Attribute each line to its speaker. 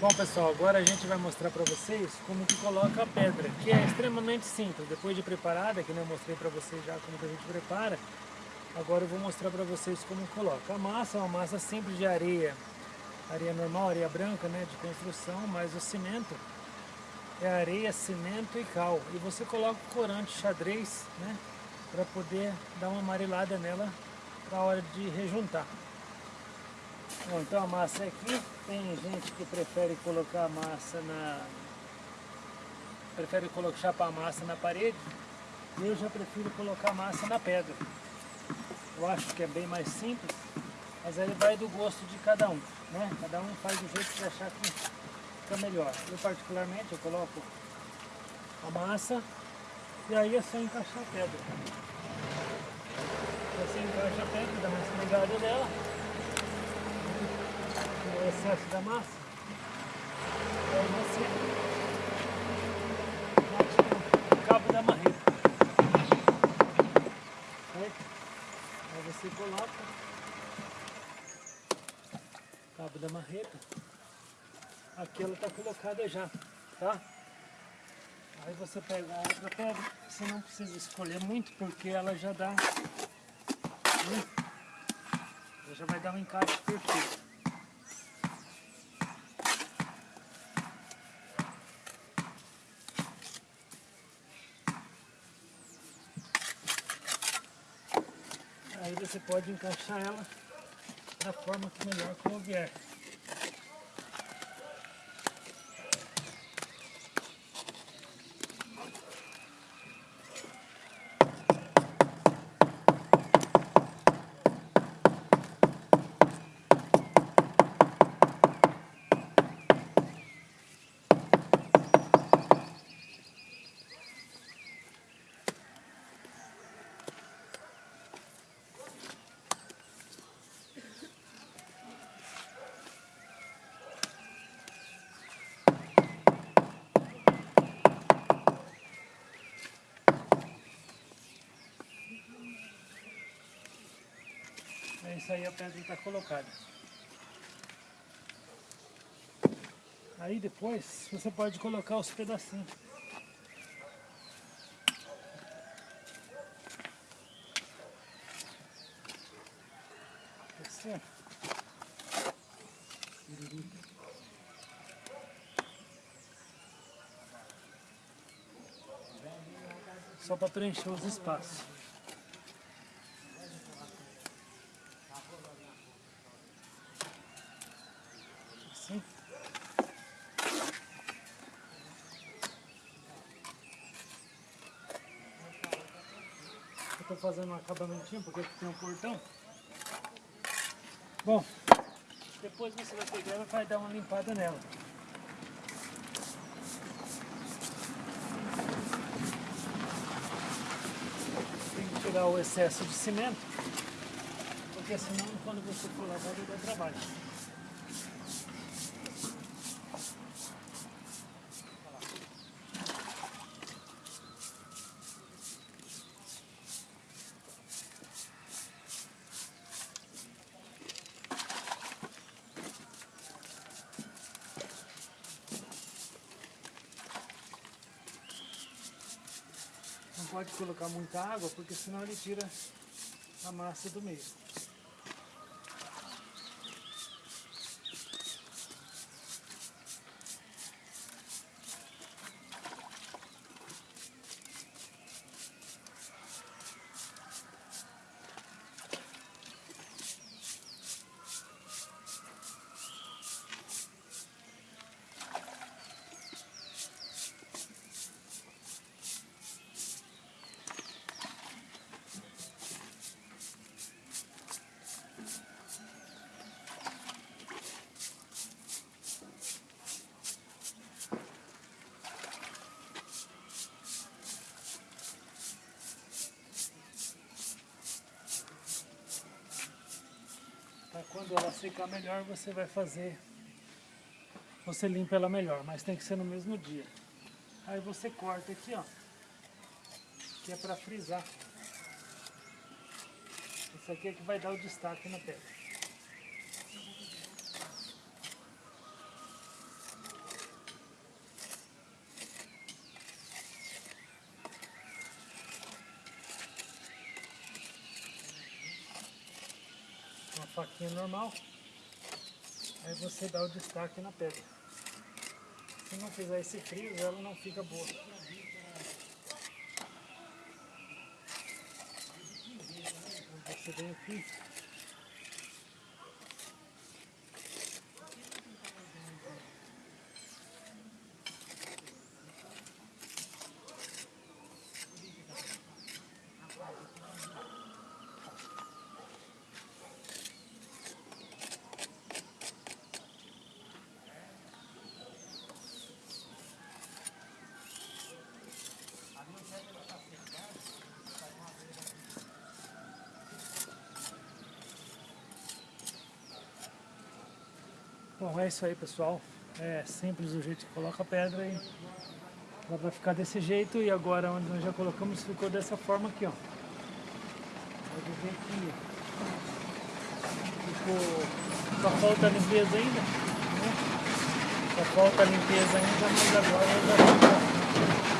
Speaker 1: Bom pessoal, agora a gente vai mostrar para vocês como que coloca a pedra, que é extremamente simples. Depois de preparada, que eu mostrei para vocês já como que a gente prepara, agora eu vou mostrar para vocês como coloca. A massa é uma massa simples de areia, areia normal, areia branca, né, de construção, mas o cimento é areia, cimento e cal. E você coloca o corante xadrez, né, para poder dar uma amarelada nela para a hora de rejuntar. Bom, então a massa é aqui, tem gente que prefere colocar a massa na... prefere colocar, chapar a massa na parede, eu já prefiro colocar a massa na pedra. Eu acho que é bem mais simples, mas aí vai do gosto de cada um, né? Cada um faz do jeito que achar que fica melhor. Eu particularmente, eu coloco a massa e aí é só encaixar a pedra. Você encaixa a pedra, dá uma esfregada dela, excesso da massa, e aí você bate no cabo da marreta. Certo? Aí você coloca o cabo da marreta, aqui ela está colocada já, tá? Aí você pega a outra pedra, você não precisa escolher muito porque ela já dá, né? ela já vai dar um encaixe perfeito. Aí você pode encaixar ela da forma que melhor convier. Isso aí a pedra está colocada. Aí depois você pode colocar os pedacinhos. Assim. Só para preencher os espaços. Assim. Eu fazendo um acabamentinho porque tem um portão. Bom, depois você vai pegar e vai dar uma limpada nela. Tem que tirar o excesso de cimento, porque senão quando você for lavar vai dar trabalho. Pode colocar muita água, porque senão ele tira a massa do meio. Para quando ela secar melhor, você vai fazer, você limpa ela melhor, mas tem que ser no mesmo dia. Aí você corta aqui, ó, que é para frisar. Isso aqui é que vai dar o destaque na pedra. Faquinha normal. Aí você dá o destaque na pedra. Se não fizer esse frio, ela não fica boa. Você vem aqui. Bom, é isso aí pessoal. É simples o jeito que coloca a pedra e ela vai ficar desse jeito e agora onde nós já colocamos ficou dessa forma aqui, ó. Pode ver que ficou... só falta limpeza ainda, né? Só falta limpeza ainda, mas agora já ficou